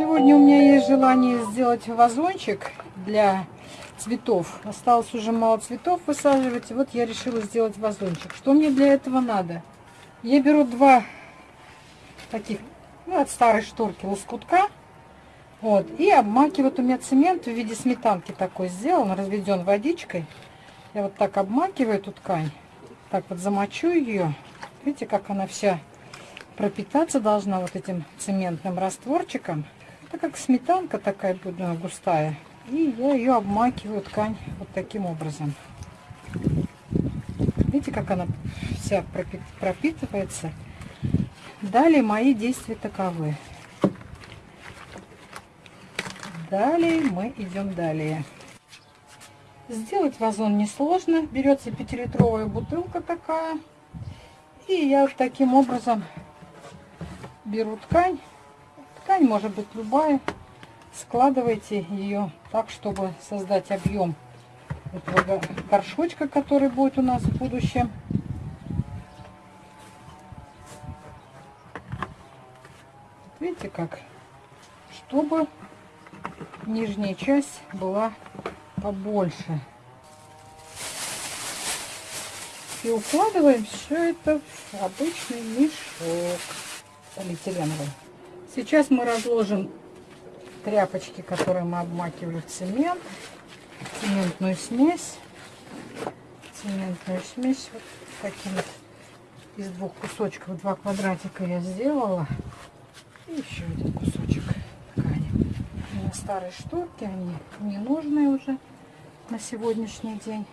Сегодня у меня есть желание сделать вазончик для цветов. Осталось уже мало цветов высаживать. Вот я решила сделать вазончик. Что мне для этого надо? Я беру два таких, ну, от старой шторки лоскутка. Вот, и обмакиваю. Вот у меня цемент в виде сметанки такой сделан, разведен водичкой. Я вот так обмакиваю эту ткань. Так вот замочу ее. Видите, как она вся пропитаться должна вот этим цементным растворчиком. Это как сметанка такая густая. И я ее обмакиваю ткань вот таким образом. Видите, как она вся пропитывается. Далее мои действия таковы. Далее мы идем далее. Сделать вазон несложно. Берется 5-литровая бутылка такая. И я таким образом беру ткань. Ткань может быть любая. Складывайте ее так, чтобы создать объем этого горшочка, который будет у нас в будущем. Видите как? Чтобы нижняя часть была побольше. И укладываем все это в обычный мешок полиэтиленовый. Сейчас мы разложим тряпочки, которые мы обмакивали в цемент, цементную смесь. Цементную смесь вот таким из двух кусочков, два квадратика я сделала. И еще один кусочек ткани. На старой шторке они не нужны уже на сегодняшний день.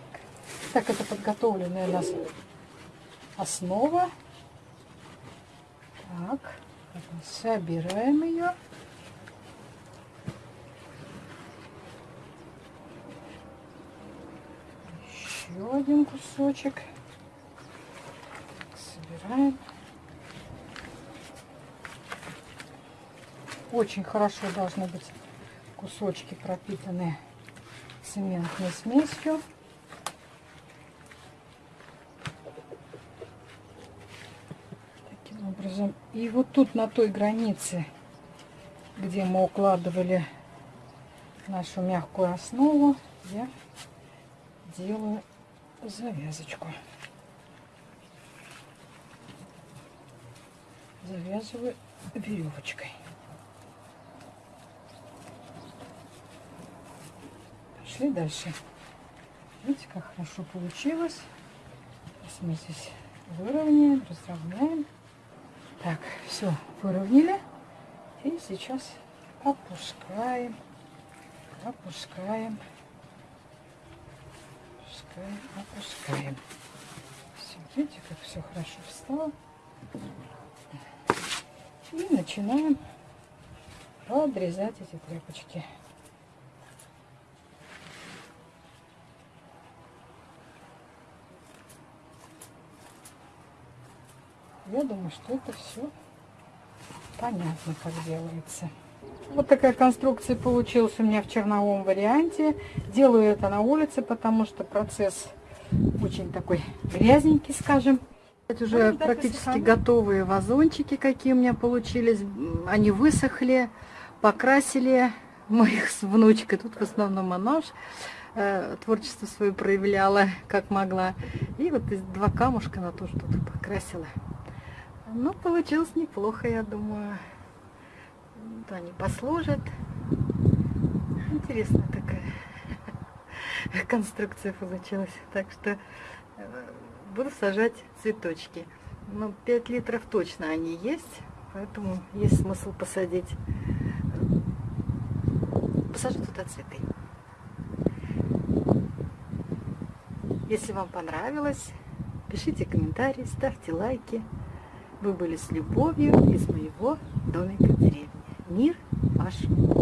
Так, это подготовленная у нас основа. Так, собираем ее. Еще один кусочек. Собираем. Очень хорошо должны быть кусочки пропитанные цементной смесью. Таким образом. И вот тут на той границе, где мы укладывали нашу мягкую основу, я делаю завязочку. Завязываю веревочкой. Пошли дальше. Видите, как хорошо получилось. Сейчас мы здесь выровняем, разровняем. Так, все, выровняли. И сейчас опускаем, опускаем, опускаем, опускаем. Все, видите, как все хорошо встало. И начинаем подрезать эти тряпочки. Я думаю, что это все понятно, как делается. Вот такая конструкция получилась у меня в черновом варианте. Делаю это на улице, потому что процесс очень такой грязненький, скажем. Это уже ну, практически готовые вазончики, какие у меня получились. Они высохли, покрасили. Мы их с внучкой, тут в основном она э, творчество свое проявляла, как могла. И вот два камушка на то, что тут покрасила. Ну, получилось неплохо, я думаю. Вот они послужат. Интересная такая конструкция получилась. Так что э, буду сажать цветочки. Ну, 5 литров точно они есть, поэтому есть смысл посадить. Посажу туда цветы. Если вам понравилось, пишите комментарии, ставьте лайки. Вы были с любовью из моего домика в деревне. Мир вашему